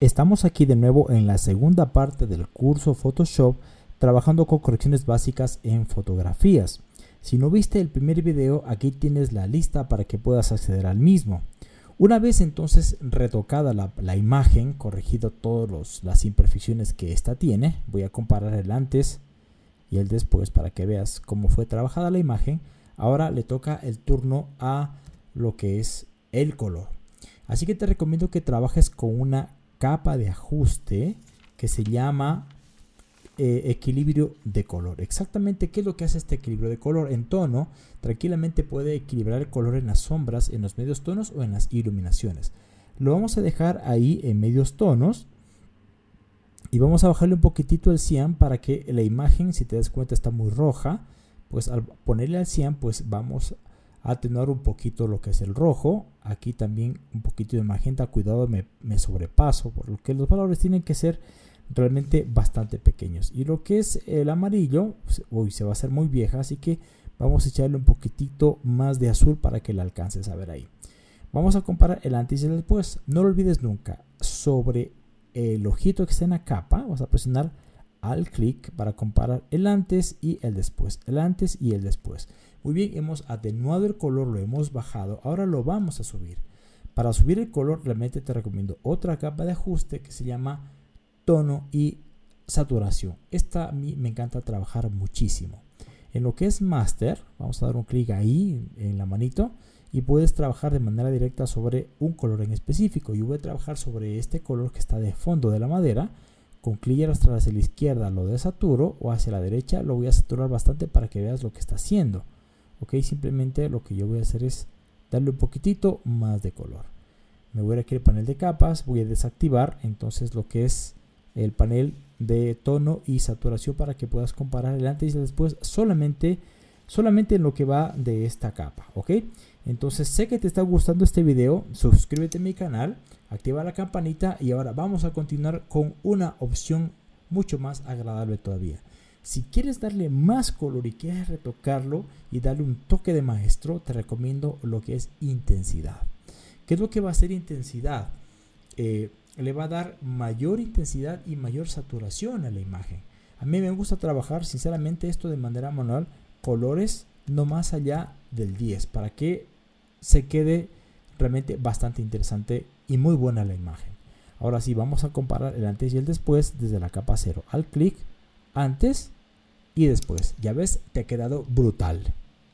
Estamos aquí de nuevo en la segunda parte del curso Photoshop trabajando con correcciones básicas en fotografías. Si no viste el primer video, aquí tienes la lista para que puedas acceder al mismo. Una vez entonces retocada la, imagen, corregido todas las imperfecciones que esta tiene, voy a comparar el antes y el después para que veas cómo fue trabajada la imagen. Ahora le toca el turno a lo que es el color. Así que te recomiendo que trabajes con una capa de ajuste que se llama eh, equilibrio de color. Exactamente qué es lo que hace este equilibrio de color. En tono, tranquilamente puede equilibrar el color en las sombras, en los medios tonos o en las iluminaciones. Lo vamos a dejar ahí en medios tonos. Y vamos a bajarle un poquitito el cian para que la imagen, si te das cuenta, está muy roja. Pues al ponerle al cian, pues vamos atenuar un poquito lo que es el rojo. Aquí también un poquito de magenta. Cuidado, me, sobrepaso. Por lo que los valores tienen que ser realmente bastante pequeños. Y lo que es el amarillo, pues, hoy se va a hacer muy vieja. Así que vamos a echarle un poquitito más de azul para que la alcances a ver ahí. Vamos a comparar el antes y el después. No lo olvides nunca. Sobre el ojito que está en la capa, vas a presionar al clic para comparar el antes y el después. El antes y el después. Muy bien, hemos atenuado el color, lo hemos bajado. Ahora lo vamos a subir. Para subir el color, realmente te recomiendo otra capa de ajuste que se llama tono y saturación. Esta a mí me encanta trabajar muchísimo. En lo que es master, vamos a dar un clic ahí en la manito y puedes trabajar de manera directa sobre un color en específico. Yo voy a trabajar sobre este color que está de fondo de la madera. Con clic arrastrar hacia la izquierda lo desaturo o hacia la derecha lo voy a saturar bastante para que veas lo que está haciendo. Ok simplemente lo que yo voy a hacer es darle un poquitito más de color. Me voy a ir aquí al panel de capas voy a desactivar entonces lo que es el panel de tono y saturación para que puedas comparar el antes y el después solamente solamente en lo que va de esta capa ok. Entonces sé que te está gustando este video suscríbete a mi canal activa la campanita y ahora vamos a continuar con una opción mucho más agradable todavía si quieres darle más color y quieres retocarlo y darle un toque de maestro, te recomiendo lo que es intensidad. ¿Qué es lo que va a hacer intensidad? Eh, le va a dar mayor intensidad y mayor saturación a la imagen. A mí me gusta trabajar sinceramente esto de manera manual, colores no más allá del 10, para que se quede realmente bastante interesante y muy buena la imagen. Ahora sí, vamos a comparar el antes y el después desde la capa 0. Al clic, antes y después. Ya ves, te ha quedado brutal.